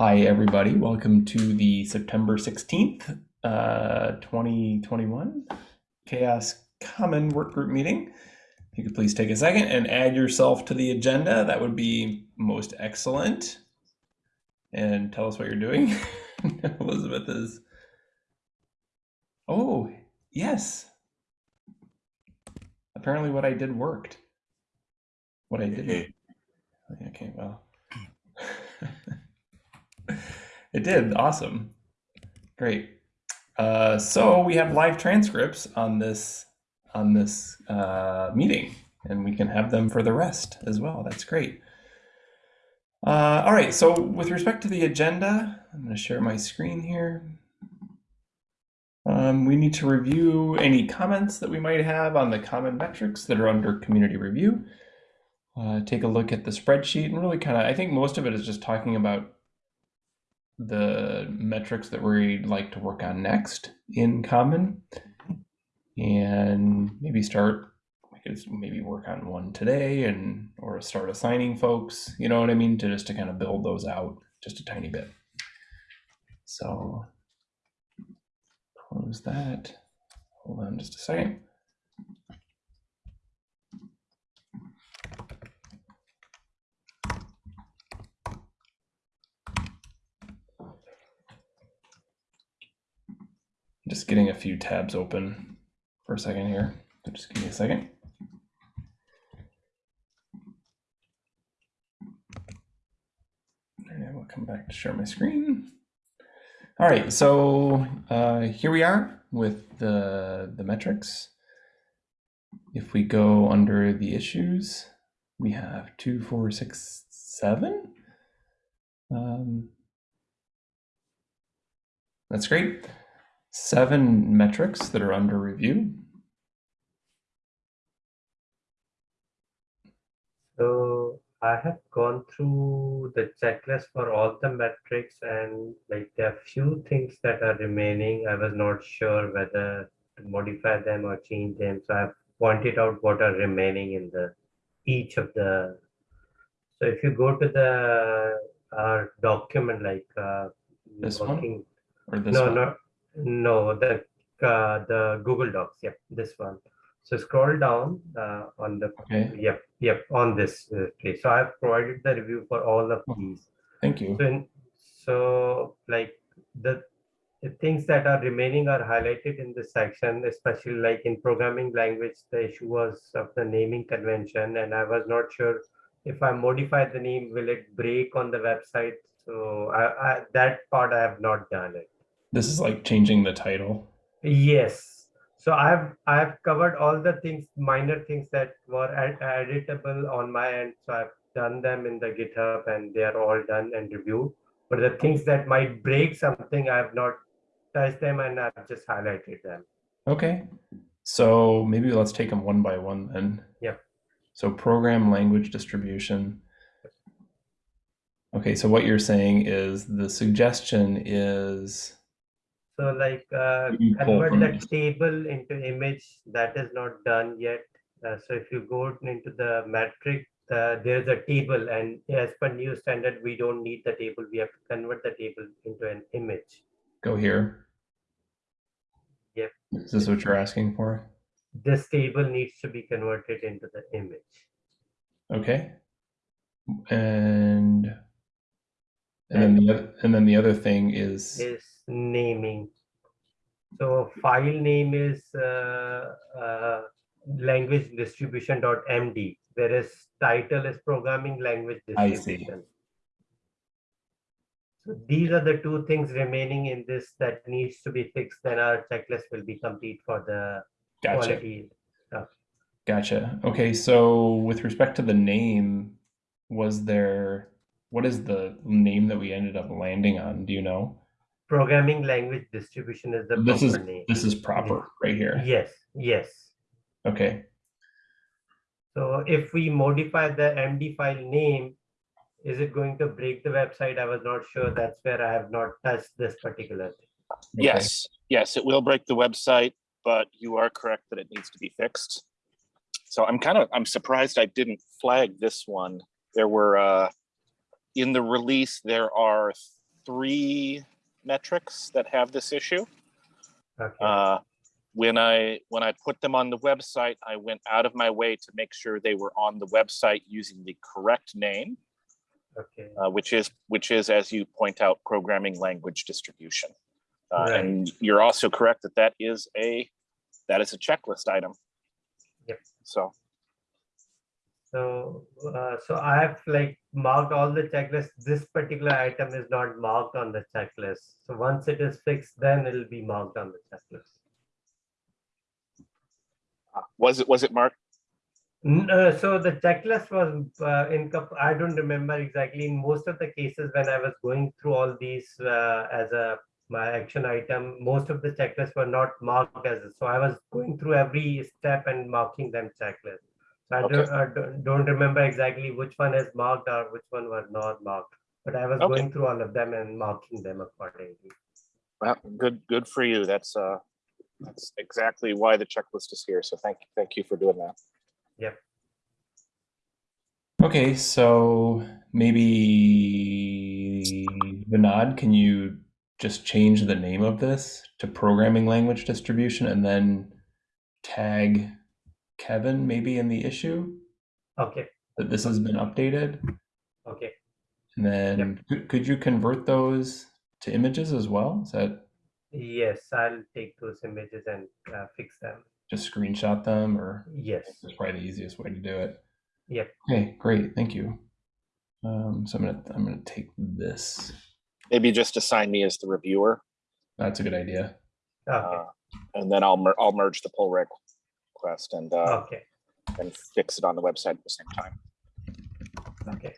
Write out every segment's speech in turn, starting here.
Hi, everybody. Welcome to the September 16th, uh, 2021 CHAOSS Common Work Group meeting. If you could please take a second and add yourself to the agenda, that would be most excellent. And tell us what you're doing. Elizabeth is. Oh, yes. Apparently, what I did worked. What I did. Okay, well. it did. Awesome. Great. Uh, so we have live transcripts on this on this uh, meeting, and we can have them for the rest as well. That's great. Uh, all right. So with respect to the agenda, I'm going to share my screen here. Um, we need to review any comments that we might have on the common metrics that are under community review. Uh, take a look at the spreadsheet and really kind of, I think most of it is just talking about the metrics that we'd like to work on next in common. And maybe start maybe work on one today and or start assigning folks you know what i mean? To just to kind of build those out just a tiny bit. So close that. Hold on just a second just getting a few tabs open for a second here. So just give me a second. And we'll come back to share my screen. All right, so uh, here we are with the, the metrics. If we go under the issues, we have two, four, six, seven. Um, that's great seven metrics that are under review. So I have gone through the checklist for all the metrics and like there are few things that are remaining. I was not sure whether to modify them or change them. So I've pointed out what are remaining in the each of the. So if you go to the our document like uh, this working, one or this no, one? no, no, the uh, the Google Docs. Yep, this one. So scroll down uh, on the Okay, yep yep on this uh, page. So I've provided the review for all of Oh. these. thank you. So in, so like the, the things that are remaining are highlighted in this section, especially like in programming language, the issue was of the naming convention, and I was not sure if I modify the name, will it break on the website? So I, I that part I have not done it. This is like changing the title. Yes. So I've I've covered all the things, minor things that were ed editable on my end. So I've done them in the GitHub and they are all done and reviewed. But the things that might break something, I have not touched them and I've just highlighted them. Okay, so maybe let's take them one by one then. Yeah. So program language distribution. Okay, so what you're saying is the suggestion is So like uh, convert that table into image, that is not done yet. Uh, so if you go into the metric, uh, there's a table and as per new standard, we don't need the table. We have to convert the table into an image. go here. Yep. Is this what you're asking for? This table needs to be converted into the image. Okay. And and then the other and then the other thing is Is naming. So file name is uh, uh, language distribution.md, whereas title is programming language distribution. So these are the two things remaining in this that needs to be fixed. Then our checklist will be complete for the gotcha. quality. Gotcha. Okay, so with respect to the name, was there what is the name that we ended up landing on? Do you know? Programming language distribution is the This is proper name. this is proper right here. Yes, yes. Okay. So if we modify the MD file name, is it going to break the website? I was not sure. That's where I have not touched this particular thing. Okay. Yes, yes, it will break the website, but you are correct that it needs to be fixed. So I'm kind of, I'm surprised I didn't flag this one. There were, uh, in the release, there are three metrics that have this issue. Okay. Uh, when I when I put them on the website, I went out of my way to make sure they were on the website using the correct name, okay. uh, which is which is as you point out, programming language distribution. Uh, Right. And you're also correct that that is a that is a checklist item. Yep. So So, uh, so I have like marked all the checklists. This particular item is not marked on the checklist. So once it is fixed, then it'll be marked on the checklist. was it was it marked? N- uh, so the checklist was uh, in, I don't remember exactly. In most of the cases, when I was going through all these uh, as a my action item, most of the checklists were not marked as. So I was going through every step and marking them checklist. So I Okay. don't, I don't, don't remember exactly which one is marked or which one was not marked. But I was Okay. going through all of them and marking them accordingly. Well, good good for you. That's uh that's exactly why the checklist is here. So thank thank you for doing that. Yep. Okay, so maybe Vinod, can you just change the name of this to programming language distribution and then tag Kevin maybe in the issue Okay, that this has been updated? okay. And then could, could you convert those to images as well? Is that Yes, I'll take those images and uh, fix them. just screenshot them or Yes. that's probably the easiest way to do it? Yep. Okay, great, thank you. Um, so I'm gonna I'm gonna take this. Maybe just assign me as the reviewer, That's a good idea. Okay. uh, and then I'll mer- I'll merge the pull request and uh, Okay. and fix it on the website at the same time. Okay.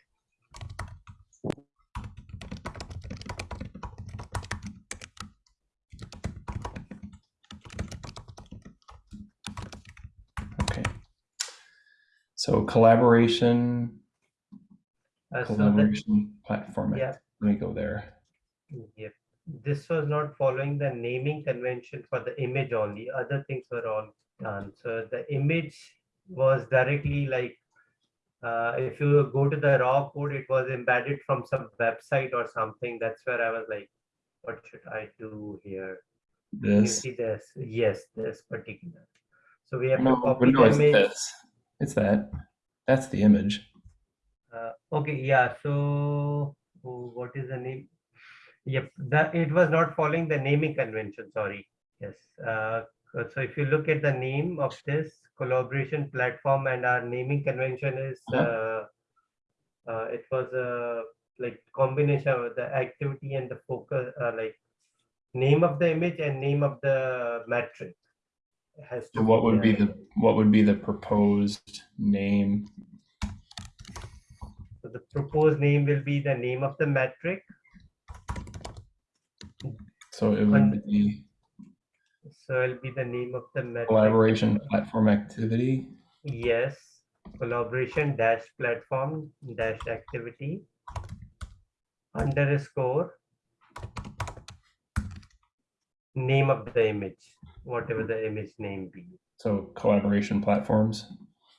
Okay. So collaboration, Uh, so the, collaboration platform. yeah, Let me go there. Yep. This was not following the naming convention for the image only. Other things were all done. So the image was directly like, uh, if you go to the raw code, it was embedded from some website or something. That's where I was like, what should I do here? You This. see this? Yes, this particular. So we have No, to copy no, the it's image. this. It's that. That's the image. Uh, okay, yeah, so oh, what is the name? Yep, that it was not following the naming convention, sorry. Yes, uh, so if you look at the name of this collaboration platform and our naming convention is, uh, Uh-huh. uh, it was a like combination of the activity and the focus, uh, like name of the image and name of the metric. Has to So what would be the what would be the proposed name? So the proposed name will be the name of the metric So it would be So it'll be the name of the collaboration platform activity. Yes, collaboration dash platform dash activity underscore name of the image, whatever the image name be. So collaboration platforms.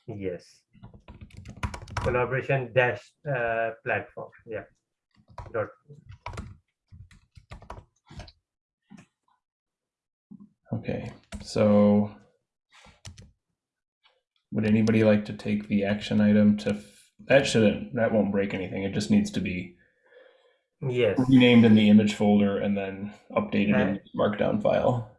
Yes. Collaboration dash uh, platform. Yeah. Dot. Okay, so would anybody like to take the action item to, that shouldn't, that won't break anything. It just needs to be Yes. renamed in the image folder and then updated in Uh, the markdown file.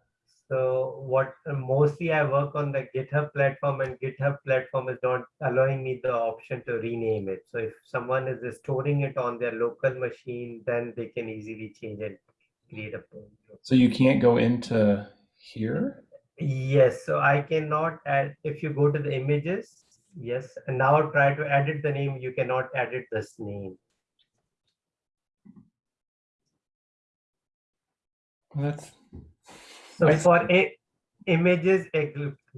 So what mostly I work on the GitHub platform and GitHub platform is not allowing me the option to rename it. So if someone is storing it on their local machine, then they can easily change it, create a. So you can't go into here? Yes, so I cannot add, if you go to the images, yes, and now try to edit the name, you cannot edit this name. That's, So I for i- images, eh,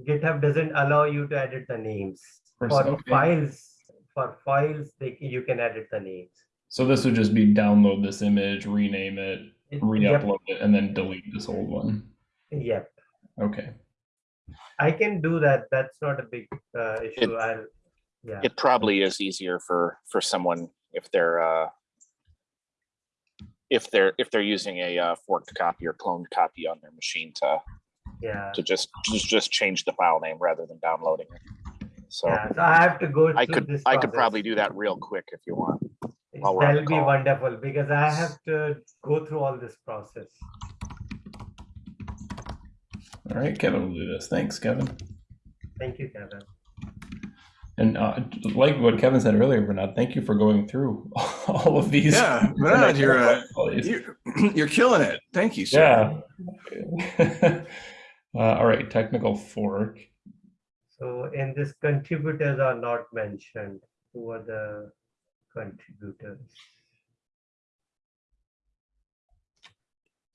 GitHub doesn't allow you to edit the names. For- files, for files, they, you can edit the names. so this would just be download this image, rename it, Yep, re-upload it, and then delete this old one. Yep, Okay, I can do that. That's not a big uh, issue. I'll, yeah, It probably is easier for for someone if they're uh if they're if they're using a uh, forked copy or cloned copy on their machine to Yeah. to just just just change the file name rather than downloading it. So Yeah, so I have to go I could this I could probably do that real quick if you want. while we're on That'll be call. wonderful because I have to go through all this process. All right, Kevin will do this. Thanks, Kevin. Thank you, Kevin. And uh, like what Kevin said earlier, Vinod, thank you for going through all of these. Yeah, Vinod, you're, uh, All. You're, you're killing it. Thank you, sir. Yeah. uh, all right, technical fork. So in this, contributors are not mentioned. Who are the contributors?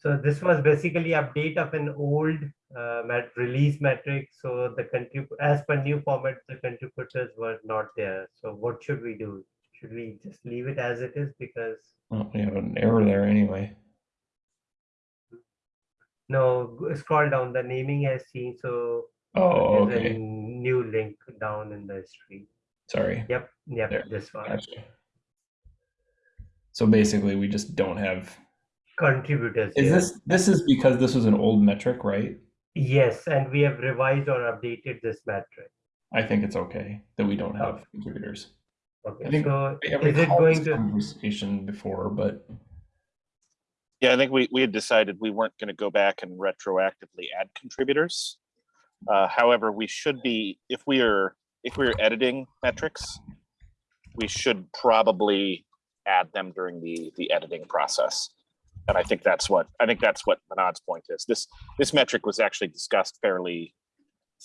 So this was basically update of an old uh, mat release metric. So the as per new format, the contributors were not there. So what should we do? Should we just leave it as it is because Oh, we have an error there anyway. no, scroll down. The naming has changed. So Oh, there's a new link down in the history. Sorry. Yep, yep, There. this one. Gotcha. So basically, we just don't have. Contributors. Is here. this this is because this was an old metric, right? Yes, and we have revised or updated this metric. I think it's okay that we don't have contributors. I think so I is it going this to, conversation before, but Yeah, I think we, we had decided we weren't going to go back and retroactively add contributors. Uh, however, we should be, if we are, if we're editing metrics, we should probably add them during the, the editing process. And I think that's what, I think that's what Vinod's point is. This, this metric was actually discussed fairly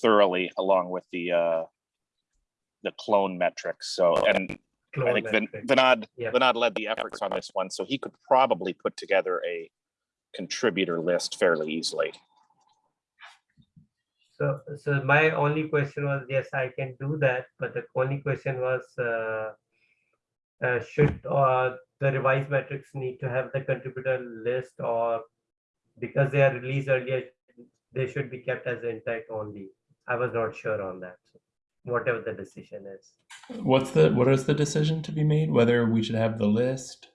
thoroughly along with the, uh, the clone metrics. So, and I think Vin-? Vinod, Yeah. Vinod led the efforts on this one, so he could probably put together a contributor list fairly easily. So, so my only question was, yes, I can do that, but the only question was, uh, uh, should, uh, the revised metrics need to have the contributor list or because they are released earlier, they should be kept as intact only? I was not sure on that, whatever the decision is. what's the what is the decision to be made? Whether we should have the list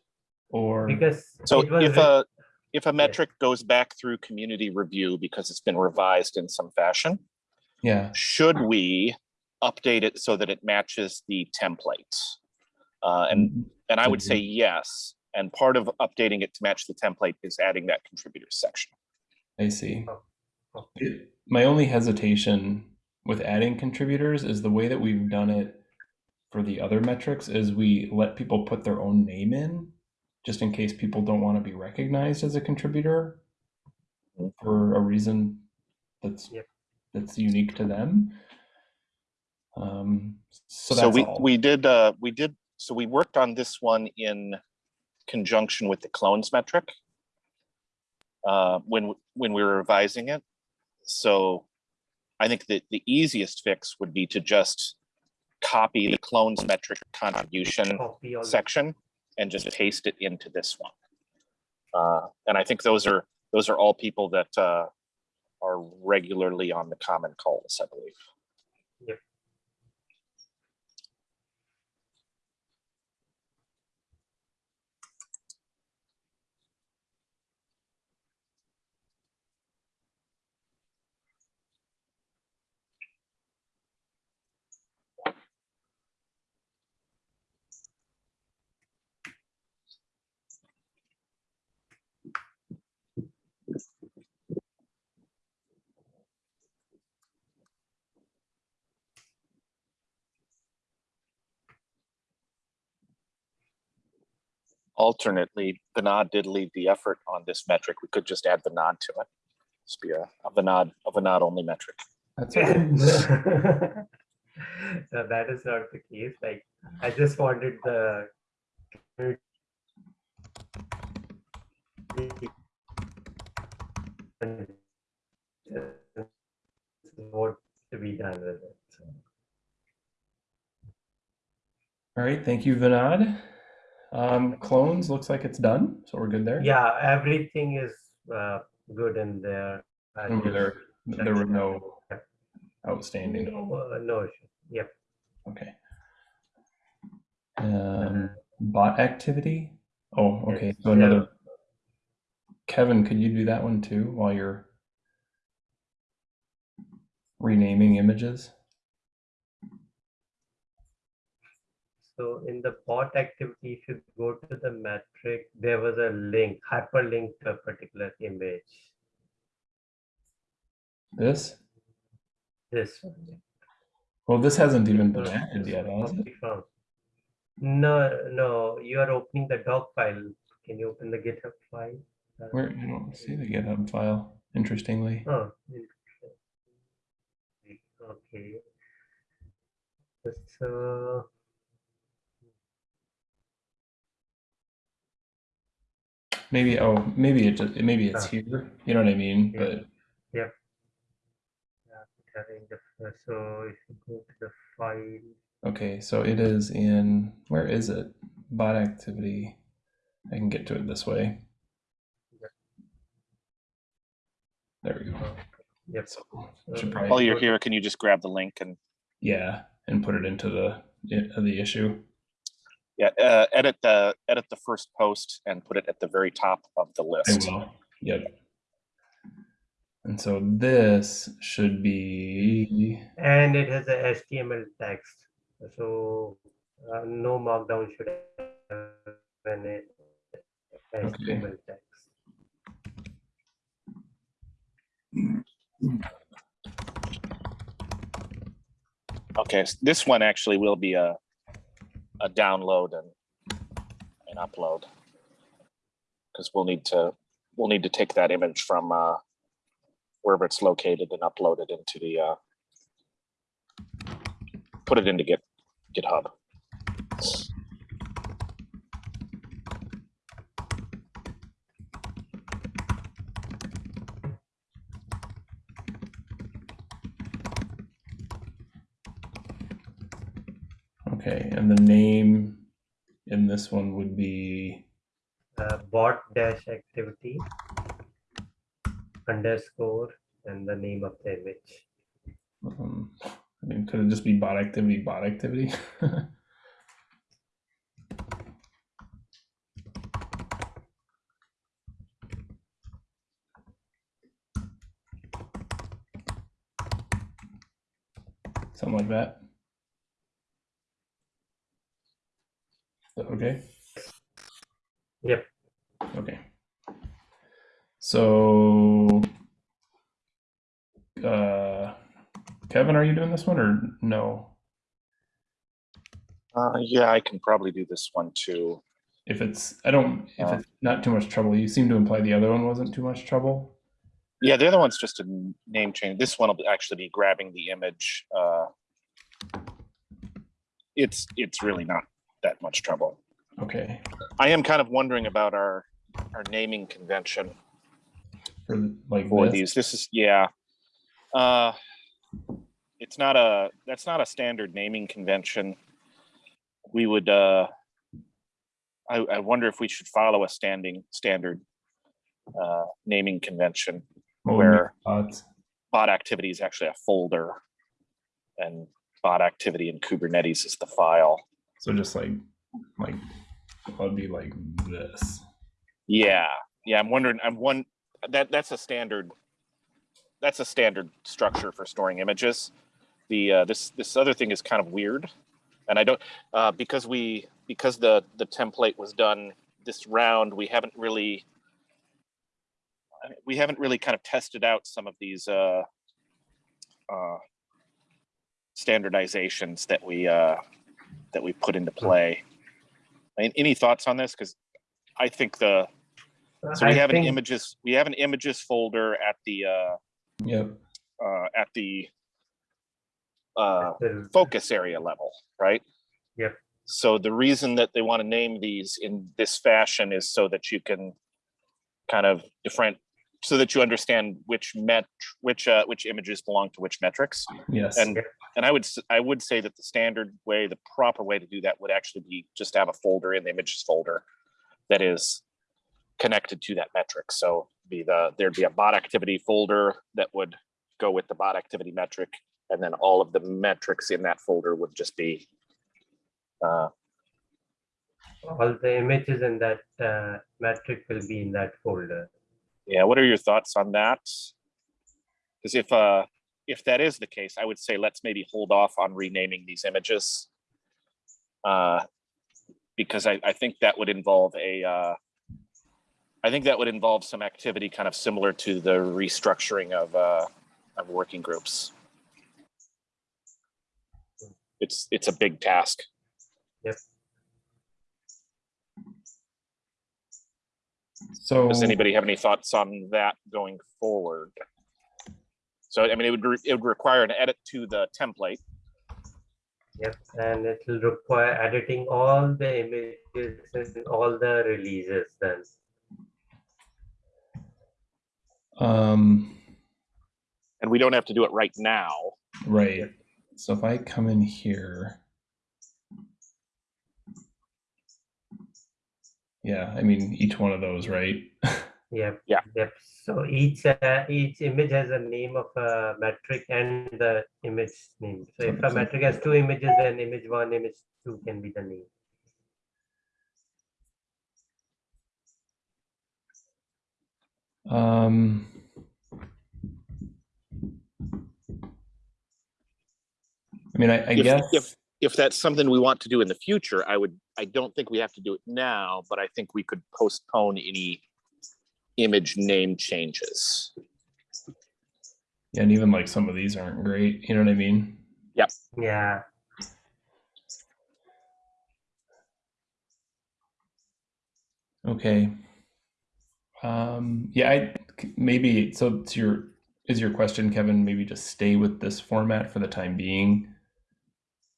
or Because So if a, if a metric goes back through community review because it's been revised in some fashion, yeah, should we update it so that it matches the template? Uh, and, and I would say yes. And part of updating it to match the template is adding that contributors section. I see. Oh, oh. It- My only hesitation with adding contributors is the way that we've done it for the other metrics is we let people put their own name in just in case people don't want to be recognized as a contributor Mhm. for a reason that's Yep. that's unique to them. Um, so So we, all. we did, uh, we did, so we worked on this one in conjunction with the clones metric. Uh, when, when we were revising it. So I think that the easiest fix would be to just copy the clones metric contribution the- section and just paste it into this one. Uh, and I think those are, those are all people that, uh, are regularly on the common calls, I believe. Alternately, Vinod did lead the effort on this metric. We could just add Vinod to it. Just be a, a Vinod, a Vinod only metric. That's okay. so that is not the case. Like, I just wanted the. What to be done with it. so. All right, thank you, Vinod. Um, clones looks like it's done, so we're good there. Yeah, everything is uh, good in there. Just there, there were no outstanding. No, uh, no issue. Yep. Okay. Um, bot activity. Oh, okay. So another Kevin, could you do that one too while you're renaming images? So in the bot activity, if you go to the metric, there was a link, hyperlink to a particular image. This? This one. Well, this hasn't even been added yet? No, no, you are opening the doc file. Can you open the GitHub file? Uh, Where I don't see the GitHub file, interestingly. Oh, interesting. okay. So, Maybe oh maybe it just maybe it's Ah. here. You know what I mean? Yeah. But yeah, having the, so if you go to the file, okay, so it is in where is it? Bot activity. I can get to it this way. Yeah. There we go. yep. So So probably While you you're here, can you just grab the link and yeah, and put it into the the issue. Yeah, uh, edit the edit the first post and put it at the very top of the I list. will. Yep. And so this should be And it has a HTML text, so uh, no markdown should have an HTML text. Okay, s- this one actually will be a a download and an upload because we'll need to we'll need to take that image from uh, wherever it's located and upload it into the uh, put it into Git GitHub. okay, and the name in this one would be Uh, bot dash activity underscore and the name of the image. um, I mean, could it just be bot activity, bot activity? Something like that. Is that Okay. Yep. Okay. So, uh, Kevin, are you doing this one or no? Uh, yeah, I can probably do this one too. If it's, I don't, if Uh. it's not too much trouble, you seem to imply the other one wasn't too much trouble. Yeah, the other one's just a name change. This one will actually be grabbing the image. Uh, it's it's really not that much trouble. Okay. I am kind of wondering about our our naming convention For like for this. these. This is yeah. Uh, it's not a that's not a standard naming convention. We would. Uh, I, I wonder if we should follow a standing standard uh, naming convention make where bot activity is actually a folder and bot activity in Kubernetes is the file. So just like, like, I'd be like this. Yeah. Yeah. I'm wondering, I'm one that that's a standard, that's a standard structure for storing images. The, uh, this, this other thing is kind of weird. And I don't, uh, because we, because the, the template was done this round, we haven't really, we haven't really kind of tested out some of these, uh, uh, standardizations that we, uh, that we put into play. Mean, any thoughts on this? Because I think the, so we I have an think- images, we have an images folder at the, uh, Yep. uh, at the, uh, the- focus area level, right? Yep. So the reason that they want to name these in this fashion is so that you can kind of different, so that you understand which met, which, uh, which images belong to which metrics. Yes. And, and I would, I would say that the standard way, the proper way to do that would actually be just have a folder in the images folder that is connected to that metric. So be the, there'd be a bot activity folder that would go with the bot activity metric. And then all of the metrics in that folder would just be, uh, all the images in that uh, metric will be in that folder. Yeah, what are your thoughts on that? Because if uh if that is the case, I would say let's maybe hold off on renaming these images. Uh, because I, I think that would involve a uh, I think that would involve some activity kind of similar to the restructuring of uh, of working groups. It's it's a big task. So Does anybody have any thoughts on that going forward? So I mean, it would re- it would require an edit to the template. Yep, and it will require editing all the images and all the releases then. um and we don't have to do it right now. right. So if I come in here. Yeah, I mean each one of those, right? Yep. Yeah. Yep. So each uh, each image has a name of a metric and the image name. So if a metric has two images, then image one, image two can be the name. Um I mean, I, I If- guess if- If that's something we want to do in the future, I would, I don't think we have to do it now, but I think we could postpone any image name changes. Yeah, and even like some of these aren't great. You know what I mean? Yeah. Okay. Um, yeah, I maybe so. It's your is your question, Kevin? Maybe just stay with this format for the time being.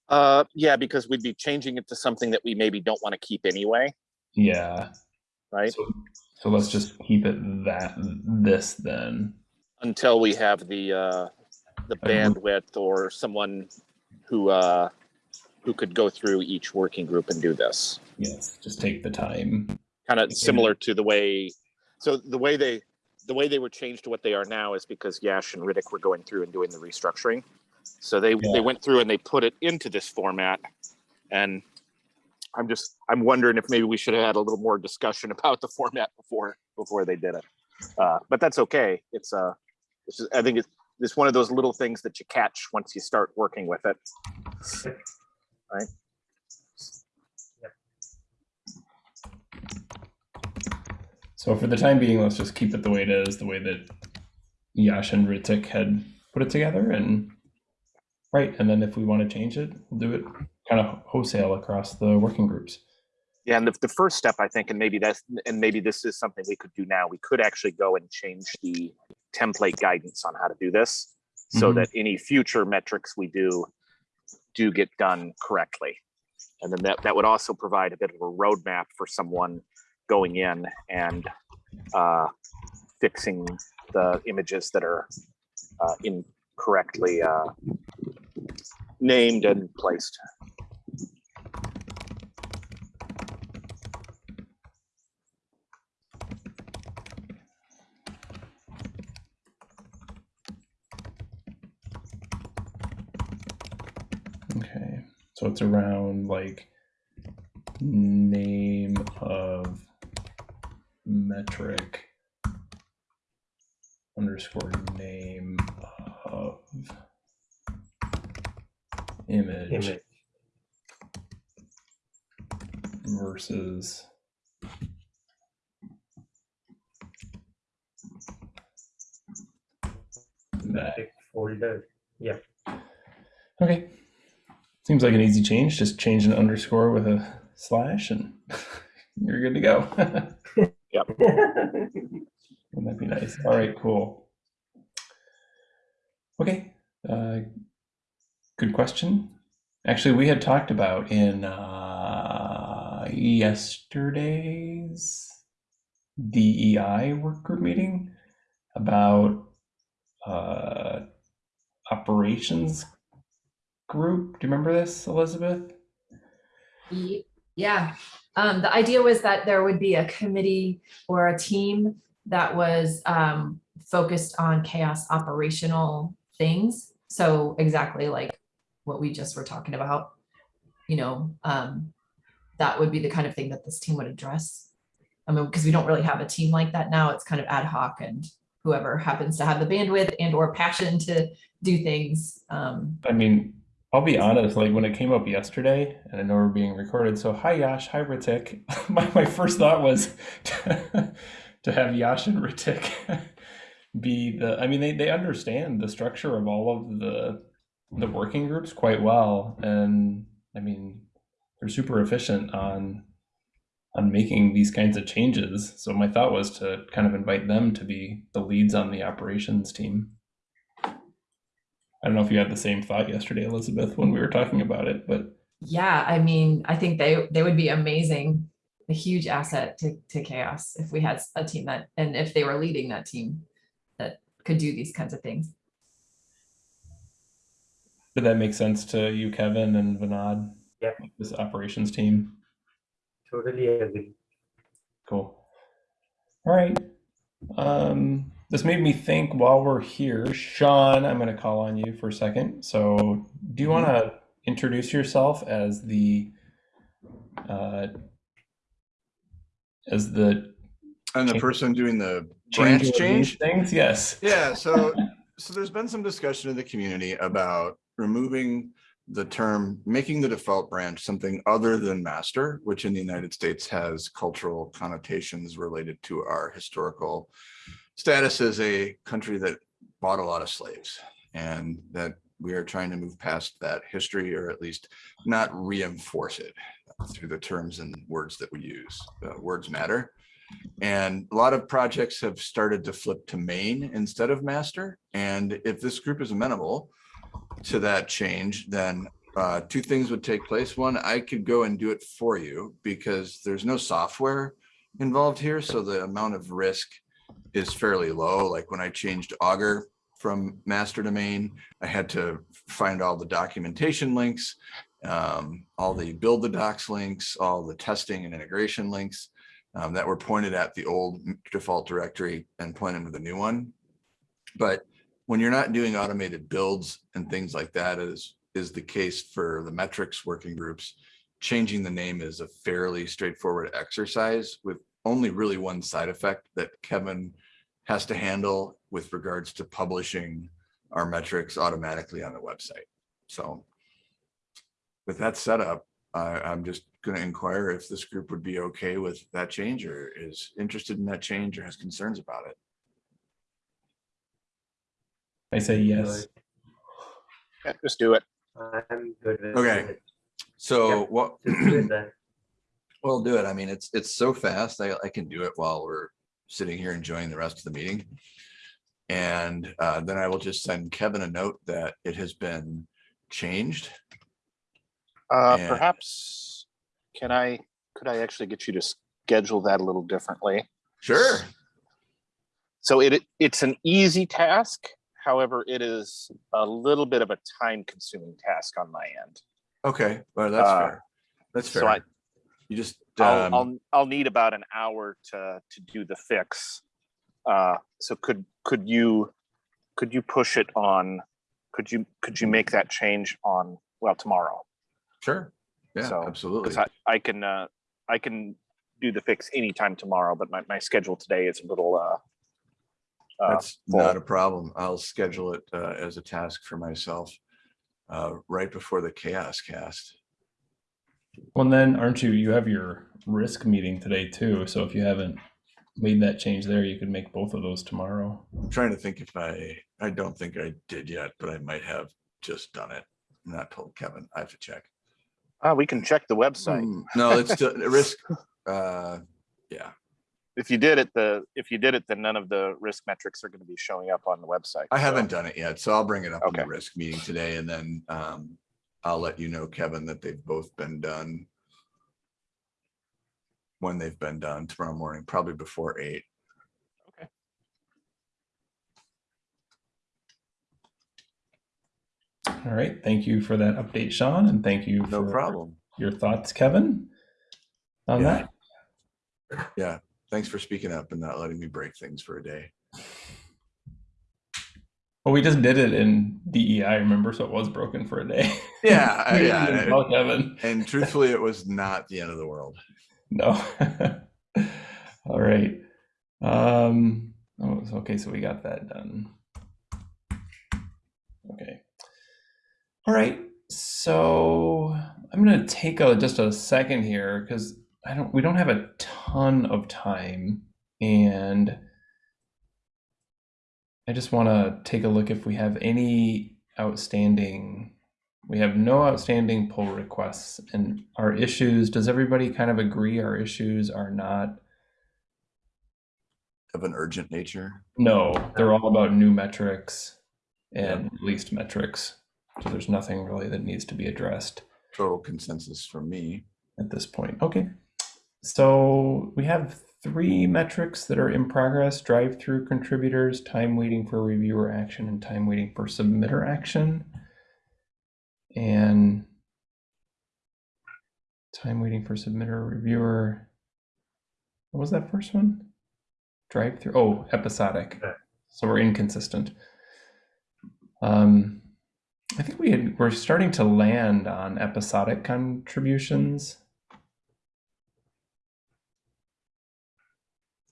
Uh, yeah, because we'd be changing it to something that we maybe don't want to keep anyway, Yeah. right? So, so let's just keep it that this then. Until we have the, uh, the bandwidth or someone who, uh, who could go through each working group and do this. Yes, just take the time. kind of similar to the way so the way they the way they were changed to what they are now is because Yash and Ritik were going through and doing the restructuring. So they Yeah. they went through and they put it into this format and I'm just I'm wondering if maybe we should have had a little more discussion about the format before before they did it. Uh, but that's okay. It's uh it's just, I think it's it's one of those little things that you catch once you start working with it. Right. So for the time being, let's just keep it the way it is, the way that Yash and Ritik had put it together, and right. And then if we want to change it, we'll do it kind of wholesale across the working groups. Yeah, and the, the first step, I think, and maybe that's, and maybe this is something we could do now. We could actually go and change the template guidance on how to do this, so Mhm. that any future metrics we do do get done correctly. And then that that would also provide a bit of a roadmap for someone going in and uh, fixing the images that are uh, incorrectly uh, named and placed. Okay, so it's around like name of metric underscore name of image, Image. versus that. Metric folder. Yeah. Okay. Seems like an easy change. Just change an underscore with a slash and you're good to go. Wouldn't that be nice? All right, cool. Okay. Uh, good question. Actually, we had talked about in uh, yesterday's DEI work group meeting about uh, operations group. Do you remember this, Elizabeth? Yeah, um, the idea was that there would be a committee or a team that was, um, focused on CHAOSS operational things. So exactly like what we just were talking about, you know, um, that would be the kind of thing that this team would address. I mean, because we don't really have a team like that now. It's kind of ad hoc and whoever happens to have the bandwidth and or passion to do things. Um, I mean, I'll be honest, like when it came up yesterday, and I know we're being recorded, so hi Yash, hi Ritik. my, my first thought was to, to have Yash and Ritik be the I mean they, they understand the structure of all of the the working groups quite well. And I mean they're super efficient on on making these kinds of changes. So my thought was to kind of invite them to be the leads on the operations team. I don't know if you had the same thought yesterday, Elizabeth, when we were talking about it, but yeah, I mean, I think they they would be amazing, a huge asset to to CHAOSS if we had a team that and if they were leading that team that could do these kinds of things. Did that make sense to you, Kevin and Vinod? Yep. This operations team. Totally agree. Cool. All right. Um, this made me think while we're here, Sean, I'm going to call on you for a second. So, do you want to introduce yourself as the uh, as the And the Change- person doing the change branch of change? things? Yes. Yeah, so so there's been some discussion in the community about removing the term, making the default branch something other than master, which in the United States has cultural connotations related to our historical status as a country that bought a lot of slaves and that we are trying to move past that history or at least not reinforce it through the terms and words that we use. Uh, words matter. And a lot of projects have started to flip to main instead of master. And if this group is amenable to that change, then uh, two things would take place. One, I could go and do it for you because there's no software involved here. So the amount of risk is fairly low. Like when I changed Augur from master to main, I had to find all the documentation links, um, all the build the docs links, all the testing and integration links um, that were pointed at the old default directory and pointed to the new one. But when you're not doing automated builds and things like that is, is the case for the metrics working groups, changing the name is a fairly straightforward exercise with only really one side effect that Kevin has to handle with regards to publishing our metrics automatically on the website. So with that setup, I, I'm just going to inquire if this group would be okay with that change or is interested in that change or has concerns about it. I say yes. Yeah, Just do it. I'm good with Okay. it. So Yep. what, Just do it then. we'll do it. I mean, it's, it's so fast. I, I can do it while we're sitting here enjoying the rest of the meeting. And uh, then I will just send Kevin a note that it has been changed. Uh, Yeah. perhaps, can I, could I actually get you to schedule that a little differently? Sure. So it, it's an easy task. However, it is a little bit of a time consuming task on my end. Okay, well, that's Uh, fair. That's So I, fair. You just, I'll, um, I'll, I'll need about an hour to, to do the fix. Uh, so could, could you, could you push it on, could you, could you make that change on, well, tomorrow? sure. Yeah, So, absolutely. Because I, I can, uh, I can do the fix anytime tomorrow, but my, my schedule today is a little, uh, uh, That's full. not a problem. I'll schedule it uh, as a task for myself uh, right before the CHAOSScast. Well, then, aren't you? You have your risk meeting today too. So if you haven't made that change there, you could make both of those tomorrow. I'm trying to think if I, I don't think I did yet, but I might have just done it. I'm Not told Kevin. I have to check. ah, we can check the website. Hmm, No, it's still risk. Uh, yeah, If you did it, the, if you did it, then none of the risk metrics are going to be showing up on the website. I so- haven't done it yet, so I'll bring it up in the risk meeting today and then um, I'll let you know, Kevin, that they've both been done. When they've been done tomorrow morning, probably before eight. Okay. All right. Thank you for that update, Sean, and thank you No for problem. your thoughts, Kevin, on Yeah. that. Yeah, thanks for speaking up and not letting me break things for a day. Well, we just did it in DEI, remember? So it was broken for a day. Yeah, I- We didn't yeah, and- tell Kevin. And truthfully, it was not the end of the world. No. All right. Um, oh, okay, so we got that done. Okay. All right. So I'm gonna take a just a second here because I don't we don't have a ton of time and I just want to take a look if we have any outstanding we have no outstanding pull requests and our issues does everybody kind of agree our issues are not Of an urgent nature. no they're all about new metrics and least metrics so there's nothing really that needs to be addressed Total consensus from me. at this point. Okay. So we have three metrics that are in progress, drive-through contributors, time waiting for reviewer action, and time waiting for submitter action. And time waiting for submitter reviewer. What was that first one? Drive-through, oh, episodic. So we're inconsistent. Um, I think we had, we're starting to land on episodic contributions.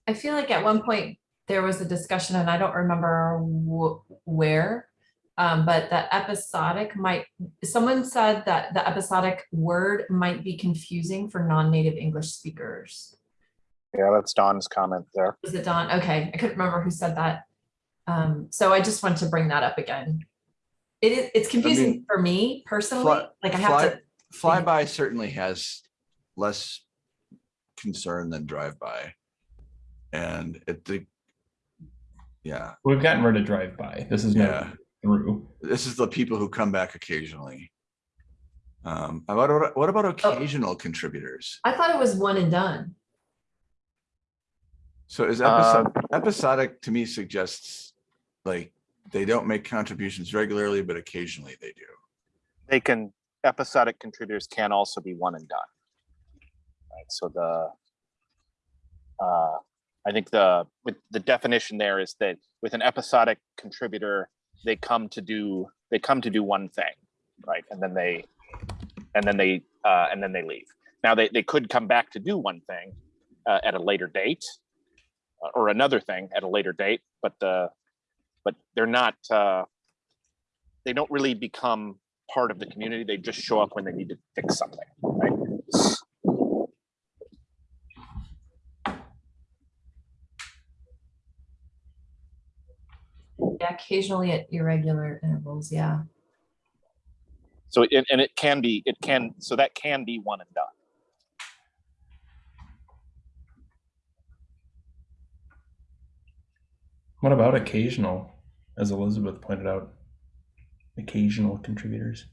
I feel like at one point there was a discussion and I don't remember wh- where. Um, but the episodic might, someone said that the episodic word might be confusing for non-native English speakers. Yeah, that's Don's comment there. Was it Don? Okay, I couldn't remember who said that. Um, so I just wanted to bring that up again. It is, it's confusing for me personally, Fly- like I have fly- to, Flyby certainly has less concern than drive-by. And it, the, yeah, We've gotten rid of drive-by. This is yeah, through. this is the people who come back occasionally. Um, about, what about Oh. occasional contributors? I thought it was one and done. So is Uh, episodic, episodic to me suggests like they don't make contributions regularly, but occasionally they do. They can, episodic contributors can also be one and done. Right, so the, uh, I think the, with the definition there is that with an episodic contributor, they come to do, they come to do one thing, right? And then they, and then they, uh, and then they leave. Now, they, they could come back to do one thing uh, at a later date uh, or another thing at a later date, but the, but they're not, uh, they don't really become part of the community. They just show up when they need to fix something, right? Yeah, occasionally at irregular intervals, yeah. So it, and it can be, it can, so that can be one and done. What about occasional, as Elizabeth pointed out? Occasional contributors.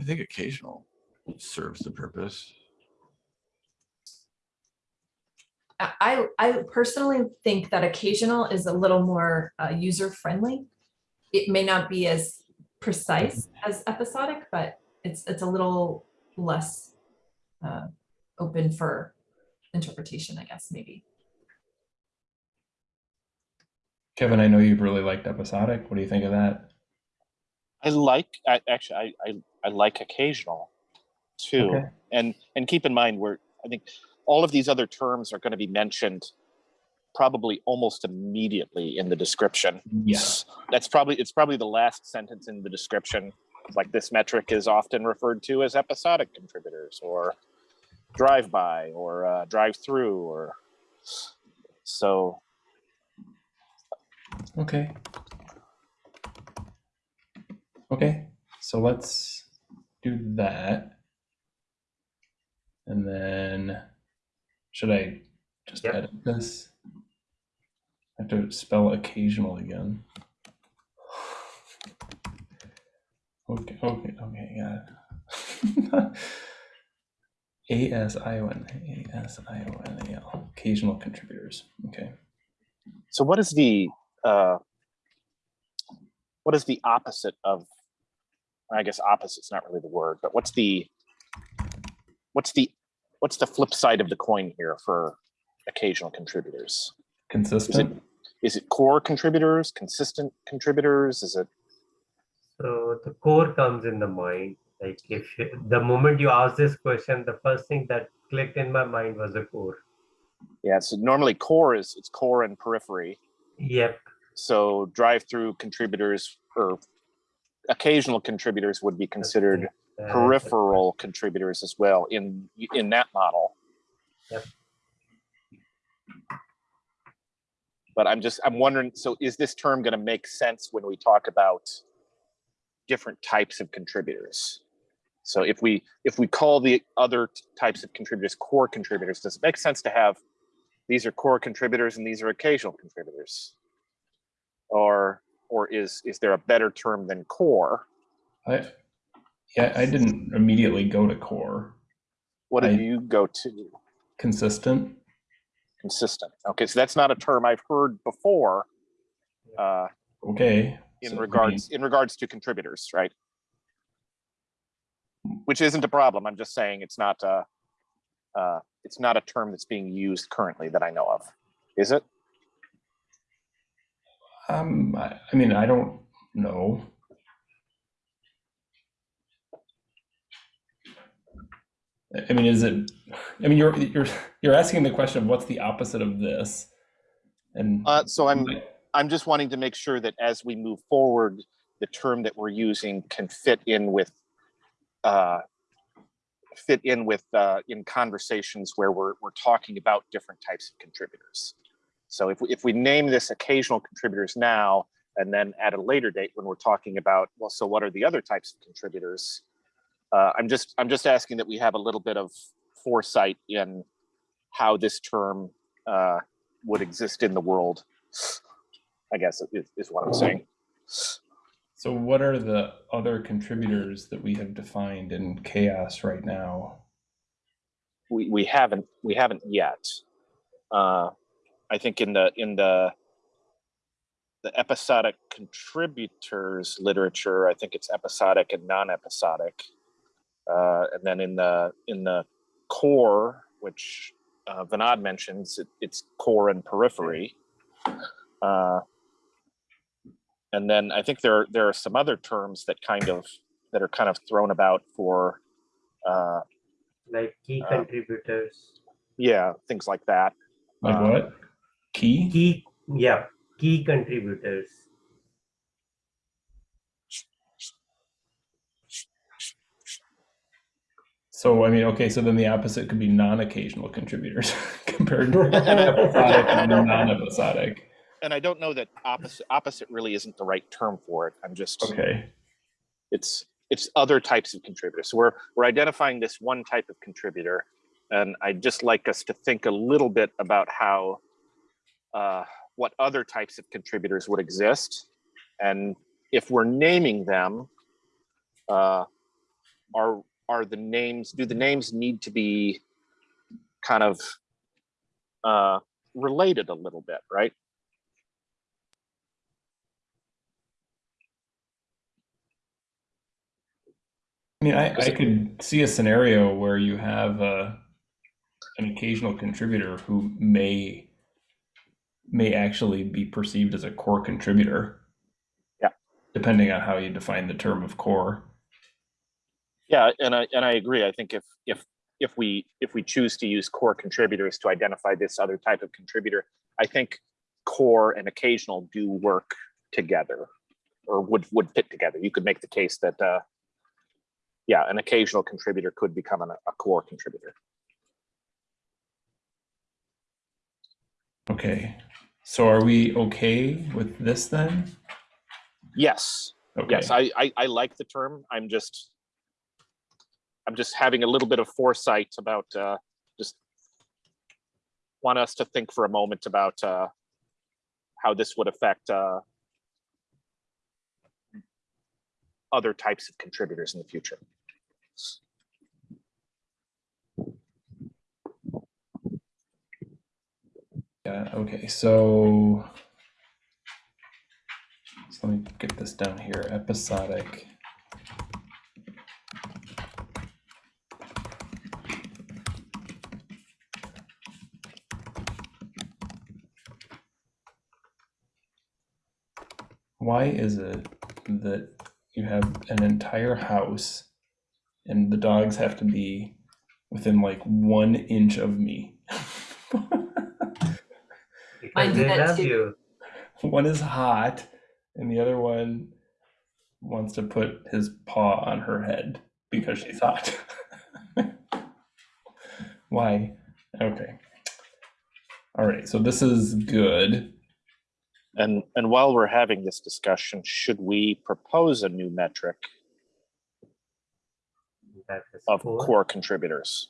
I think occasional serves the purpose. I, I I personally think that occasional is a little more uh, user friendly. It may not be as precise as episodic, but it's it's a little less uh, open for interpretation, I guess, maybe. Kevin, I know you've really liked episodic. What do you think of that? I like, I, actually, I, I, I like occasional too. Okay. And, and keep in mind, we're, I think all of these other terms are going to be mentioned probably almost immediately in the description. Yes. That's probably, it's probably the last sentence in the description. Like this metric is often referred to as episodic contributors or drive-by or uh, drive-through or so Okay. Okay, so let's do that. And then, should I just Yep. edit this? I have to spell occasional again. Okay, okay, okay, yeah. A S I O N A S I O N A L. Occasional contributors. Okay. So what is the uh, what is the opposite of? I guess opposite's not really the word, but what's the what's the what's the flip side of the coin here for occasional contributors? Consistent. is it core contributors, consistent contributors? Is it So the core comes in the mind. Like if you- the moment you ask this question, the first thing that clicked in my mind was a core. Yeah, so normally core is, it's core and periphery. Yep. So drive-through contributors or occasional contributors would be considered uh, peripheral contributors as well in, in that model. Yep. But I'm just, I'm wondering, so is this term going to make sense when we talk about different types of contributors? So if we, if we call the other types of contributors core contributors, does it make sense to have, these are core contributors and these are occasional contributors? Or, or is, is there a better term than core? I, yeah, I didn't immediately go to core. What did I- you go to? Consistent. Consistent. Okay, so that's not a term I've heard before uh, Okay. in So, regards in regards to contributors, right? Which isn't a problem. I'm just saying it's not uh, uh, it's not a term that's being used currently that I know of. Is it? Um, I, I mean, I don't know. I mean, is it? I mean, you're you're you're asking the question of what's the opposite of this, and Uh, so I'm I'm just wanting to make sure that as we move forward, the term that we're using can fit in with uh, fit in with uh, in conversations where we're we're talking about different types of contributors. So if we, if we name this occasional contributors now, and then at a later date when we're talking about well, so what are the other types of contributors? Uh, I'm just I'm just asking that we have a little bit of foresight in how this term uh, would exist in the world. I guess is, is what I'm saying. so what are the other contributors that we have defined in CHAOSS right now? We we haven't we haven't yet. Uh, I think in the in the the episodic contributors literature, I think it's episodic and non-episodic. Uh, and then in the in the core, which uh, Vinod mentions, it, it's core and periphery. Uh, and then I think there there are some other terms that kind of that are kind of thrown about for uh, Like key Uh, contributors. yeah things like that. Like Uh, what? Key? Key, yeah, key contributors. So I mean, okay, so then the opposite could be non-occasional contributors compared to episodic and non-episodic. And I don't know that opposite opposite really isn't the right term for it. I'm just Okay. it's it's other types of contributors. So we're we're identifying this one type of contributor, and I'd just like us to think a little bit about how uh, what other types of contributors would exist, and if we're naming them, uh, are are the names do the names need to be kind of uh, related a little bit, right? I mean, I, I could see a scenario where you have uh, an occasional contributor who may may actually be perceived as a core contributor. Yeah. Depending on how you define the term of core. Yeah, and I and I agree. I think if if if we if we choose to use core contributors to identify this other type of contributor, I think core and occasional do work together, or would would fit together. You could make the case that uh, yeah, an occasional contributor could become an, a core contributor. Okay. So are we okay with this then? Yes, Okay. yes, I, I I like the term. I'm just I'm just having a little bit of foresight about uh, just want us to think for a moment about uh, how this would affect uh, other types of contributors in the future. Yeah, okay, so so let me get this down here. Episodic. Why is it that you have an entire house and the dogs have to be within like one inch of me. Mine Because do they that love too. you. one is hot, and the other one wants to put his paw on her head because she's hot. Why? Okay. All right, so this is good. And, and while we're having this discussion, should we propose a new metric of cool. core contributors?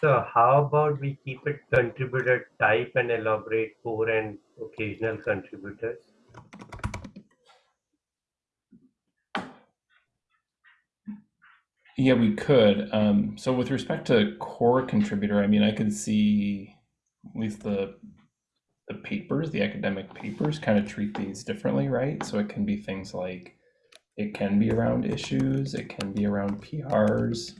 So how about we keep it contributor type and elaborate core and occasional contributors? Yeah, we could. Um, so with respect to core contributor, I mean, I could see at least the the papers, the academic papers, kind of treat these differently, right? So it can be things like it can be around issues, it can be around PRs,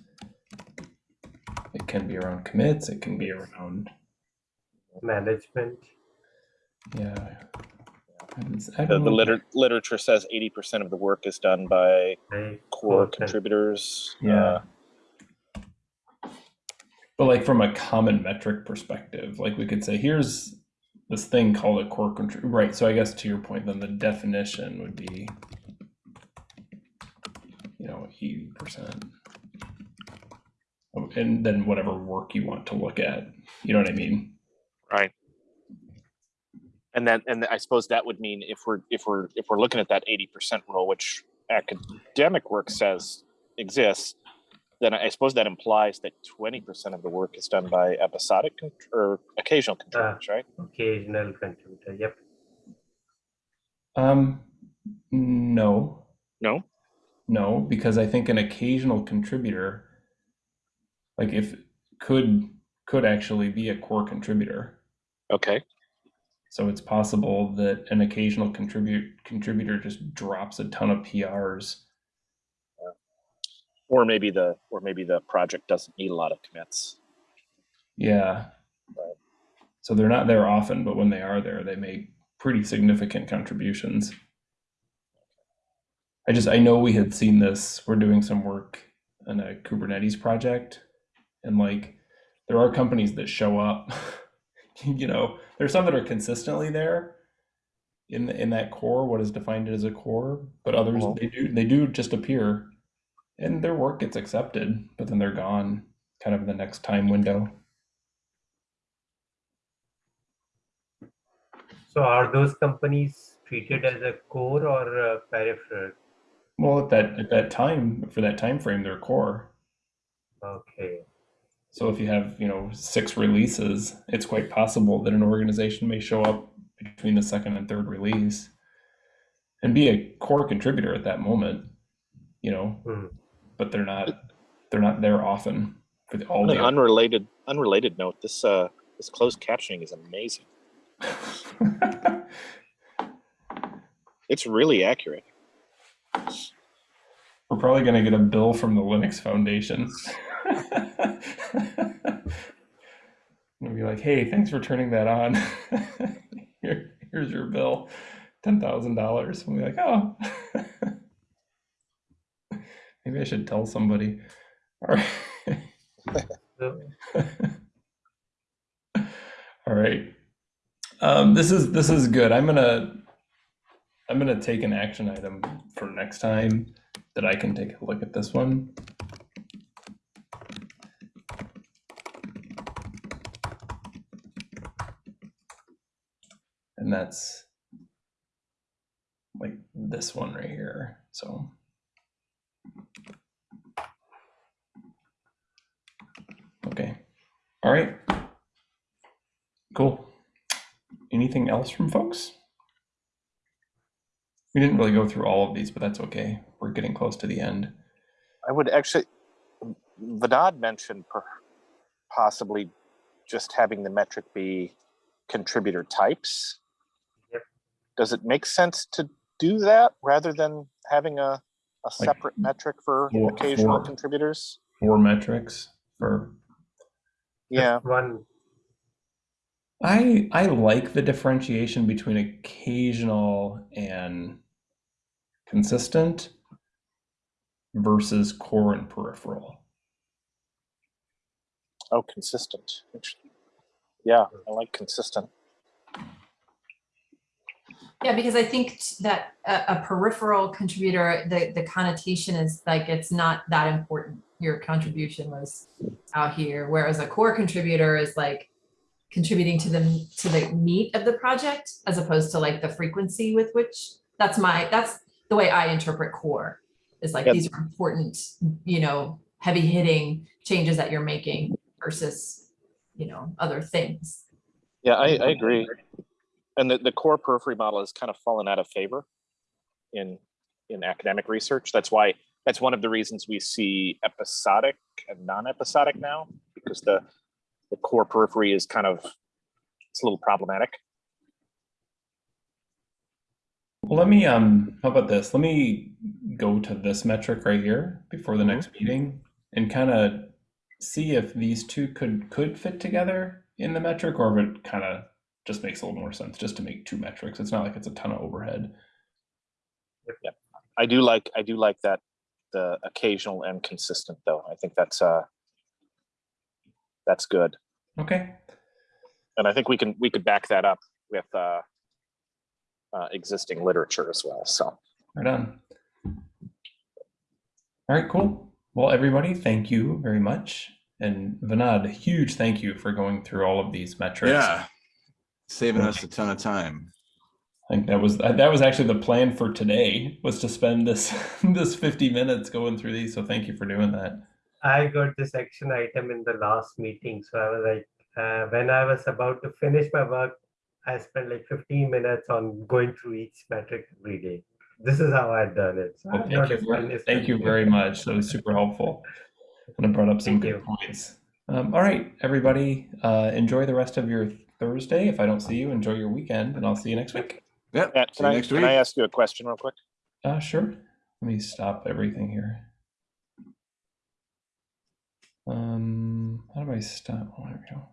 it can be around commits, it can be around Management. yeah. I don't- I The, the liter- literature says eighty percent of the work is done by right? core con- contributors. Yeah. Uh, But like from a common metric perspective, like we could say, here's this thing called a core contributor. right? So I guess to your point, then the definition would be, you know, eighty percent. And then whatever work you want to look at, you know what I mean? Right. And then, and I suppose that would mean if we're, if we're, if we're looking at that eighty percent rule, which academic work says exists, then I suppose that implies that twenty percent of the work is done by episodic con- or occasional contributors, right? Occasional contributor. Yep. Um, no, No? no, because I think an occasional contributor, like if could could actually be a core contributor. Okay, So it's possible that an occasional contribute contributor just drops a ton of PRs. or maybe the, or maybe the project doesn't need a lot of commits. Yeah. Right. So they're not there often, but when they are there, they make pretty significant contributions. I just I know we had seen this. We're doing some work on a Kubernetes project, and like there are companies that show up. you know, there's some that are consistently there in in that core, what is defined as a core, but others they do they do just appear, and their work gets accepted, but then they're gone, kind of in the next time window. So are those companies treated as a core or a peripheral? Well, at that at that time for that time frame, they're core. Okay. So if you have you know six releases, it's quite possible that an organization may show up between the second and third release and be a core contributor at that moment. You know, Hmm. but they're not they're not there often for the, all On the an unrelated, unrelated note, this, uh, this closed captioning is amazing. It's really accurate. We're probably going to get a bill from the Linux Foundation. We'll be like, hey, thanks for turning that on. Here, here's your bill, ten thousand dollars. We'll be like, oh, maybe I should tell somebody. All right. All right. Um, this is this is good. I'm gonna I'm gonna take an action item for next time that I can take a look at this one. And that's like this one right here. So okay. All right. Cool. Anything else from folks? We didn't really go through all of these, but that's okay. We're getting close to the end. I would actually, Vinod mentioned possibly just having the metric be contributor types. Yep. Does it make sense to do that rather than having a, a separate metric for For- occasional for- contributors? Four metrics for Yeah, one I I like the differentiation between occasional and consistent versus core and peripheral. Oh, consistent. Interesting. Yeah, I like consistent. Yeah, because I think that a, a peripheral contributor, the, the connotation is like, it's not that important. Your contribution was out here, whereas a core contributor is like contributing to the, to the meat of the project as opposed to like the frequency with which, that's my, that's the way I interpret core. Is like, Yep. these are important, you know, heavy hitting changes that you're making versus, you know, other things. Yeah, I, I agree. And the, the core periphery model has kind of fallen out of favor in in academic research. That's why that's one of the reasons we see episodic and non-episodic now, because the the core periphery is kind of it's a little problematic. Well, let me um how about this? Let me go to this metric right here before the next meeting and kind of see if these two could could fit together in the metric or if it kind of just makes a little more sense just to make two metrics. It's not like it's a ton of overhead. Yeah. I do like I do like that the occasional and consistent though. I think that's uh that's good. Okay. And I think we can we could back that up with uh, uh existing literature as well. So Right on. All right, cool. Well, everybody, thank you very much. And Vinod, huge thank you for going through all of these metrics. Yeah. Saving us a ton of time. I think that was that was actually the plan for today was to spend this this 50 minutes going through these. So thank you for doing that. I got this action item in the last meeting, so I was like, uh, when I was about to finish my work, I spent like 15 minutes on going through each metric every day. This is how I'd done it. So Well, thank you, as ver- fun as thank you you. very much. That was super helpful. And it brought up some Thank good you. points. Um, all right, everybody, uh, enjoy the rest of your Thursday. If I don't see you, enjoy your weekend, and I'll see you next week. Yep. Matt, See can you I next can. I ask you a question real quick? Uh, sure. Let me stop everything here. Um, how do I stop? Oh, there we go.